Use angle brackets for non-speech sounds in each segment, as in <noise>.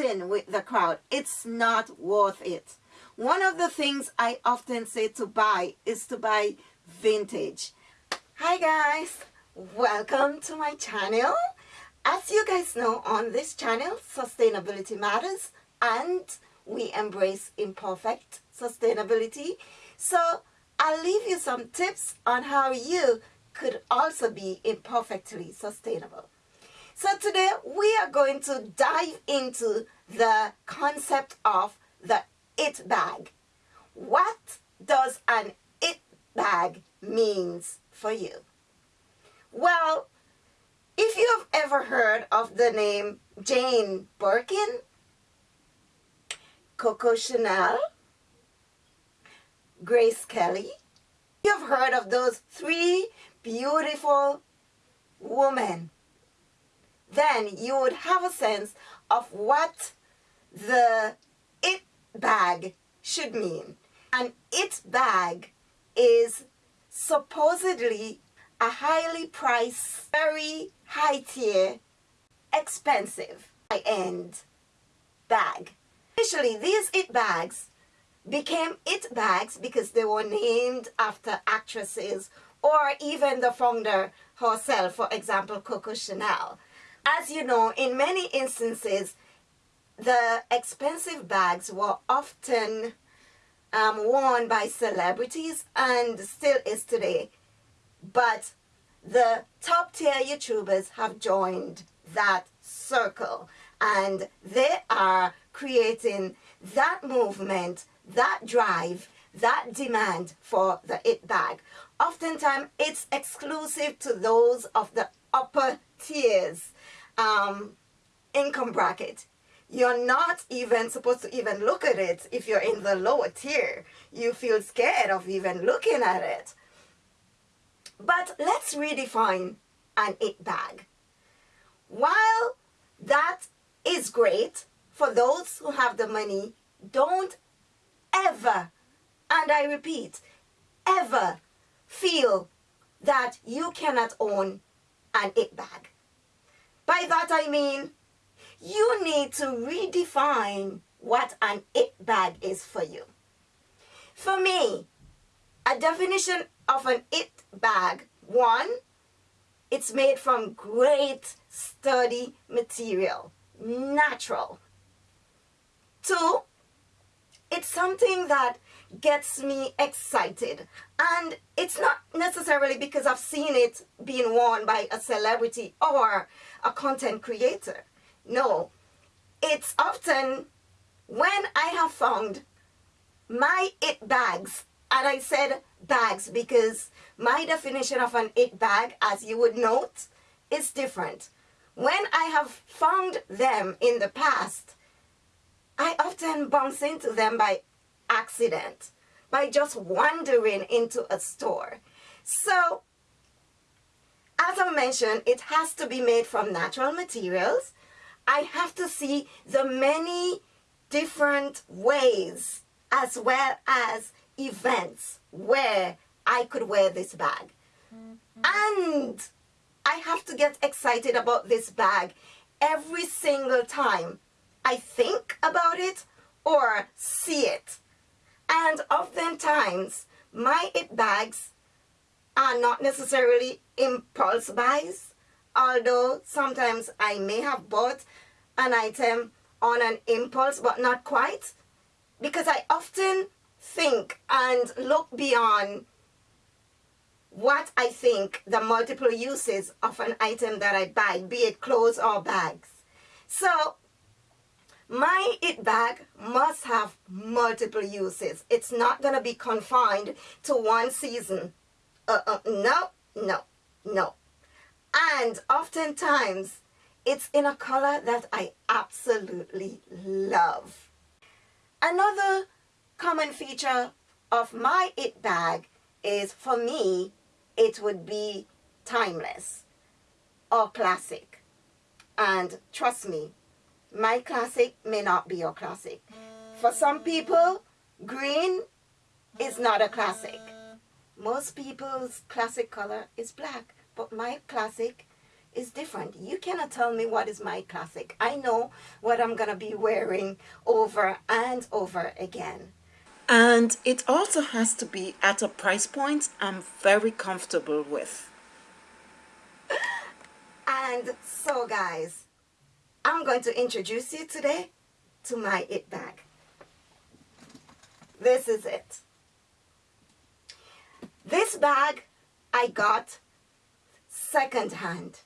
in with the crowd. It's not worth it. One of the things I often say to buy is to buy vintage. Hi guys, welcome to my channel. As you guys know on this channel, sustainability matters and we embrace imperfect sustainability. So I'll leave you some tips on how you could also be imperfectly sustainable. So today we are going to dive into the concept of the it bag. What does an it bag means for you? Well, if you have ever heard of the name Jane Birkin, Coco Chanel, Grace Kelly, you've heard of those three beautiful women, then you would have a sense of what the it bag should mean. An it bag is supposedly a highly priced, very high tier, expensive, high-end bag. Initially, these it bags became it bags because they were named after actresses or even the founder herself, for example, Coco Chanel. As you know, in many instances, the expensive bags were often um, worn by celebrities and still is today. But the top tier YouTubers have joined that circle and they are creating that movement, that drive, that demand for the it bag. Oftentimes it's exclusive to those of the upper tiers um, income bracket. You're not even supposed to even look at it if you're in the lower tier. You feel scared of even looking at it. But let's redefine an it bag. While that is great for those who have the money, don't ever, and I repeat, ever feel that you cannot own an it bag. By that I mean, you need to redefine what an it bag is for you. For me, a definition of an it bag, one, it's made from great sturdy material, natural. Two, it's something that gets me excited. And it's not necessarily because I've seen it being worn by a celebrity or a content creator. No, it's often when I have found my it bags, and I said bags because my definition of an it bag, as you would note, is different. When I have found them in the past, I often bounce into them by accident by just wandering into a store. So, as I mentioned, it has to be made from natural materials. I have to see the many different ways as well as events where I could wear this bag. Mm -hmm. And I have to get excited about this bag every single time I think about it or see it. And oftentimes, my it bags are not necessarily impulse buys, although sometimes I may have bought an item on an impulse, but not quite, because I often think and look beyond what I think the multiple uses of an item that I buy, be it clothes or bags. So my it bag must have multiple uses. It's not going to be confined to one season. Uh, uh, no, no, no. And oftentimes, it's in a color that I absolutely love. Another common feature of my it bag is, for me, it would be timeless or classic. And trust me, my classic may not be your classic. For some people, green is not a classic. Most people's classic color is black, but my classic is different. You cannot tell me what is my classic. I know what I'm going to be wearing over and over again. And it also has to be at a price point I'm very comfortable with. And so guys, I'm going to introduce you today to my it bag. This is it. This bag I got second hand.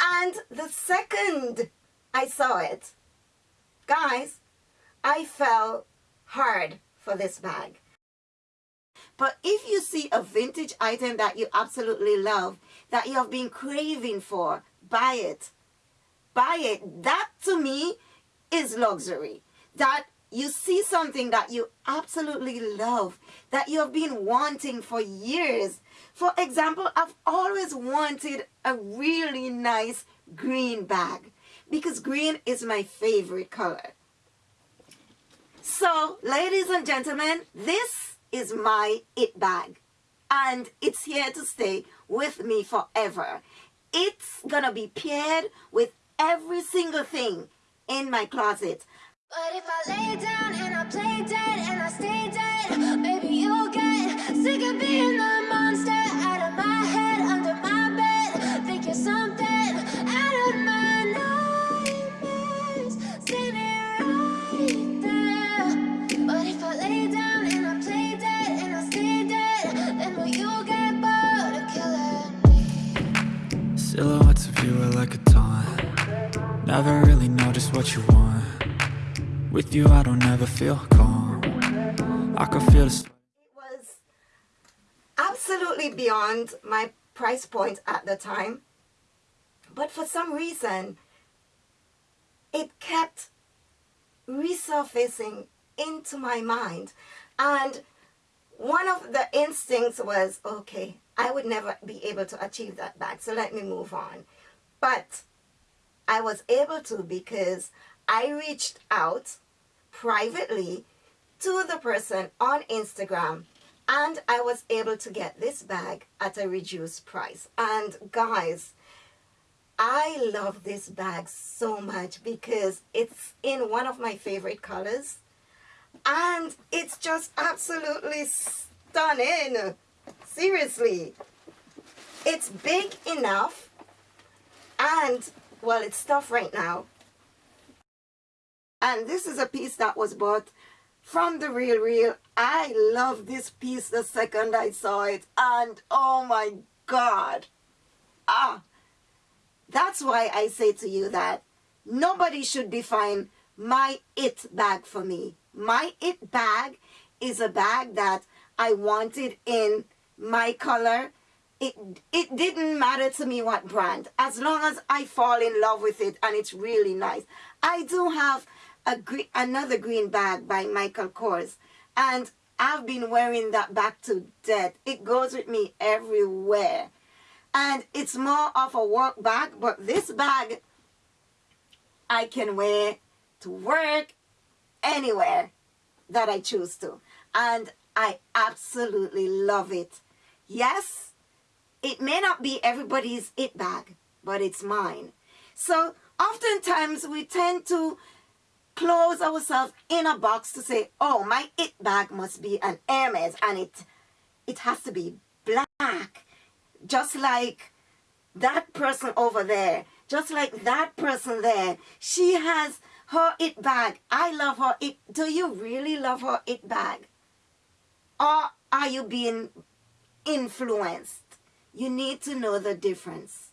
And the second I saw it, guys, I fell hard for this bag. But if you see a vintage item that you absolutely love, that you have been craving for, buy it. Buy it. That to me is luxury. That you see something that you absolutely love, that you have been wanting for years. For example, I've always wanted a really nice green bag because green is my favorite color. So, ladies and gentlemen, this is my it bag and it's here to stay with me forever. It's gonna be paired with every single thing in my closet. But if I lay down and I play dead and I stay dead, maybe you'll get sick of being the monster out of my head, under my bed. Think you're something out of my nightmares, standing right there. But if I lay down and I play dead and I stay dead, then will you get bored of killing me? Silhouettes of you are like a taunt Never really know just what you want with you I don't ever feel calm. I can feel the It was absolutely beyond my price point at the time. But for some reason it kept resurfacing into my mind. And one of the instincts was okay I would never be able to achieve that back so let me move on. But I was able to because I reached out privately to the person on Instagram and I was able to get this bag at a reduced price. And guys, I love this bag so much because it's in one of my favorite colors and it's just absolutely stunning. Seriously. It's big enough and well it's stuff right now and this is a piece that was bought from the Real Real. I love this piece the second I saw it. And oh my God. Ah. That's why I say to you that nobody should define my it bag for me. My it bag is a bag that I wanted in my color. It, it didn't matter to me what brand. As long as I fall in love with it and it's really nice. I do have a another green bag by Michael Kors. And I've been wearing that back to death. It goes with me everywhere. And it's more of a work bag, but this bag I can wear to work anywhere that I choose to. And I absolutely love it. Yes, it may not be everybody's it bag, but it's mine. So oftentimes we tend to close ourselves in a box to say, oh, my it bag must be an Hermes and it, it has to be black. Just like that person over there, just like that person there. She has her it bag. I love her it. Do you really love her it bag? Or are you being influenced? You need to know the difference.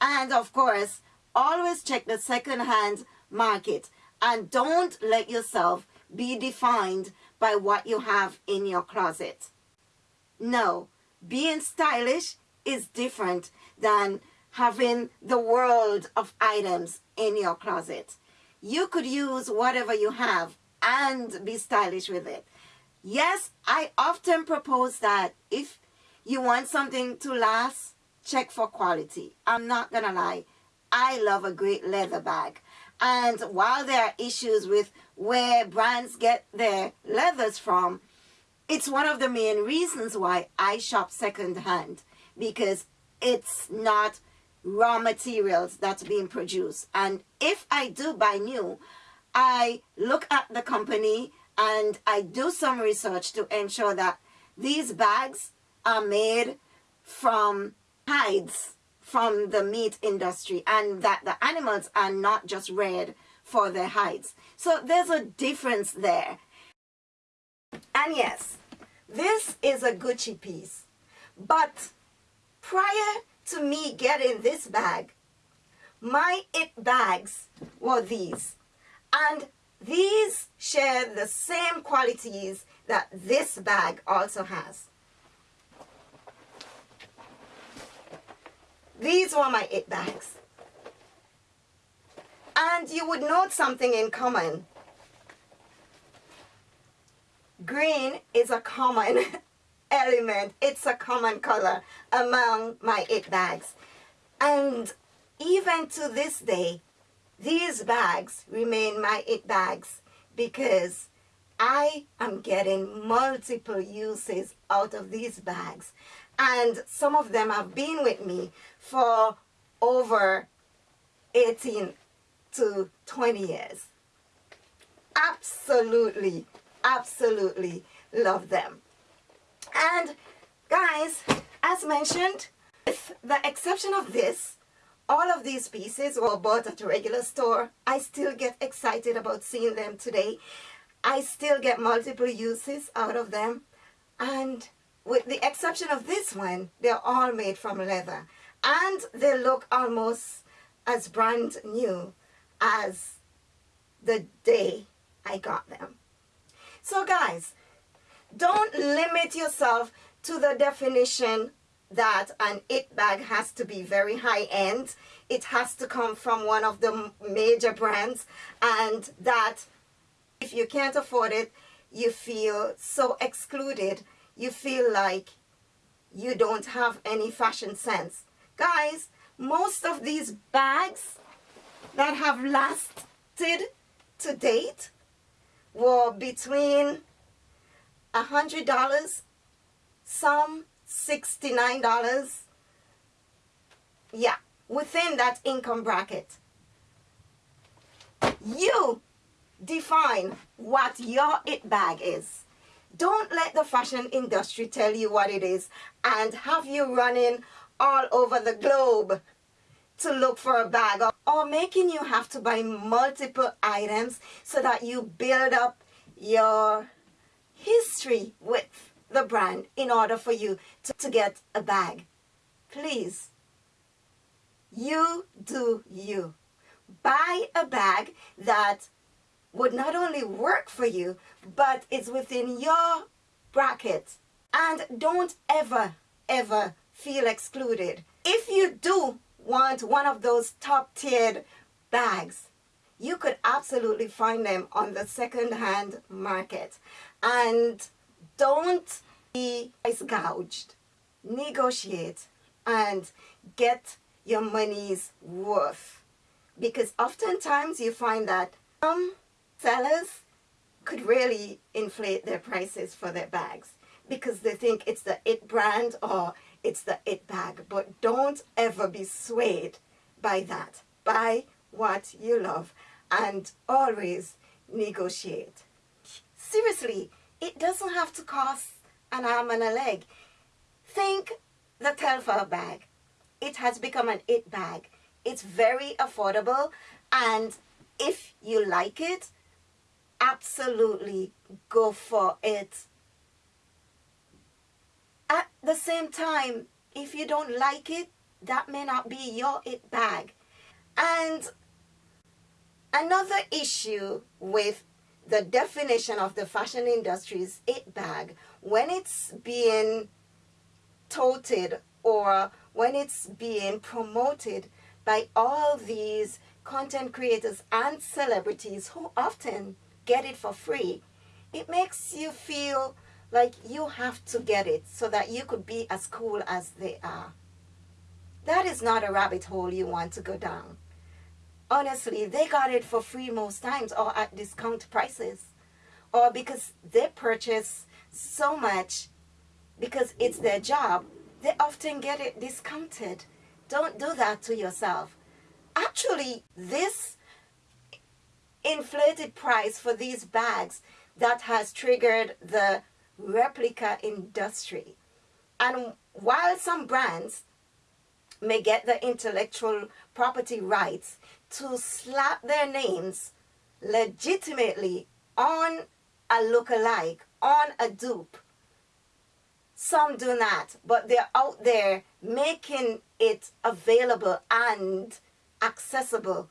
And of course, always check the second-hand market and don't let yourself be defined by what you have in your closet. No, being stylish is different than having the world of items in your closet. You could use whatever you have and be stylish with it. Yes, I often propose that if you want something to last, check for quality. I'm not gonna lie. I love a great leather bag. And while there are issues with where brands get their leathers from, it's one of the main reasons why I shop secondhand because it's not raw materials that's being produced. And if I do buy new, I look at the company and I do some research to ensure that these bags are made from hides from the meat industry and that the animals are not just reared for their hides. So there's a difference there. And yes, this is a Gucci piece. But prior to me getting this bag, my it bags were these. And these share the same qualities that this bag also has. These were my it bags. And you would note something in common. Green is a common <laughs> element. It's a common color among my it bags. And even to this day, these bags remain my it bags because I am getting multiple uses out of these bags. And some of them have been with me for over 18 to 20 years. Absolutely, absolutely love them. And guys, as mentioned, with the exception of this, all of these pieces were bought at a regular store. I still get excited about seeing them today. I still get multiple uses out of them. And with the exception of this one, they're all made from leather. And they look almost as brand new as the day I got them. So guys, don't limit yourself to the definition that an it bag has to be very high end. It has to come from one of the major brands and that if you can't afford it, you feel so excluded. You feel like you don't have any fashion sense. Guys, most of these bags that have lasted to date were between a hundred dollars some $69 yeah within that income bracket you define what your it bag is don't let the fashion industry tell you what it is and have you running all over the globe to look for a bag or, making you have to buy multiple items so that you build up your history with the brand in order for you to, to get a bag. Please, you do you. Buy a bag that would not only work for you, but it's within your bracket. And don't ever, ever feel excluded. If you do want one of those top tiered bags, you could absolutely find them on the second-hand market. And don't be price gouged. Negotiate and get your money's worth. Because oftentimes you find that some sellers could really inflate their prices for their bags because they think it's the it brand or it's the it bag. But don't ever be swayed by that. Buy what you love and always negotiate. Seriously, it doesn't have to cost an arm and a leg. Think the Telfar bag. It has become an it bag. It's very affordable and if you like it, absolutely go for it. At the same time, if you don't like it, that may not be your it bag. And Another issue with the definition of the fashion industry's it bag, when it's being touted or when it's being promoted by all these content creators and celebrities who often get it for free, it makes you feel like you have to get it so that you could be as cool as they are. That is not a rabbit hole you want to go down honestly, they got it for free most times or at discount prices. Or because they purchase so much because it's their job, they often get it discounted. Don't do that to yourself. Actually, this inflated price for these bags that has triggered the replica industry. And while some brands may get the intellectual property rights to slap their names legitimately on a look-alike, on a dupe, some do not, but they're out there making it available and accessible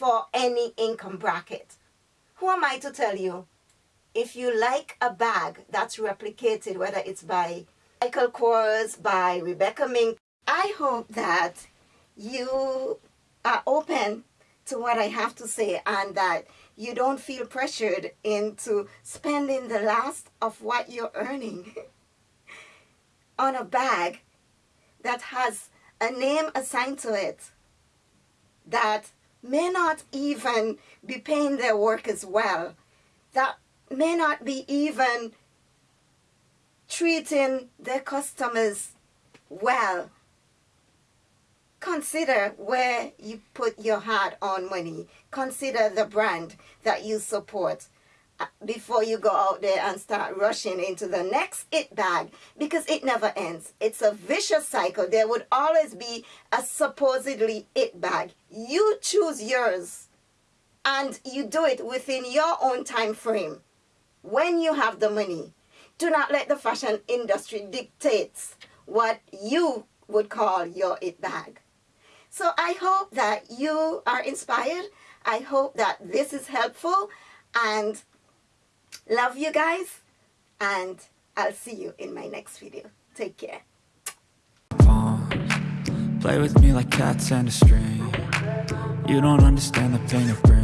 for any income bracket. Who am I to tell you? If you like a bag that's replicated, whether it's by Michael Kors, by Rebecca Mink, I hope that you are open to what I have to say and that you don't feel pressured into spending the last of what you're earning <laughs> on a bag that has a name assigned to it that may not even be paying their workers well, that may not be even treating their customers well. Consider where you put your hard-earned money. Consider the brand that you support before you go out there and start rushing into the next it bag because it never ends. It's a vicious cycle. There would always be a supposedly it bag. You choose yours and you do it within your own time frame when you have the money. Do not let the fashion industry dictate what you would call your it bag. So I hope that you are inspired. I hope that this is helpful and Love you guys and I'll see you in my next video. Take care. Play with me like cats and a string You don't understand the pain it brings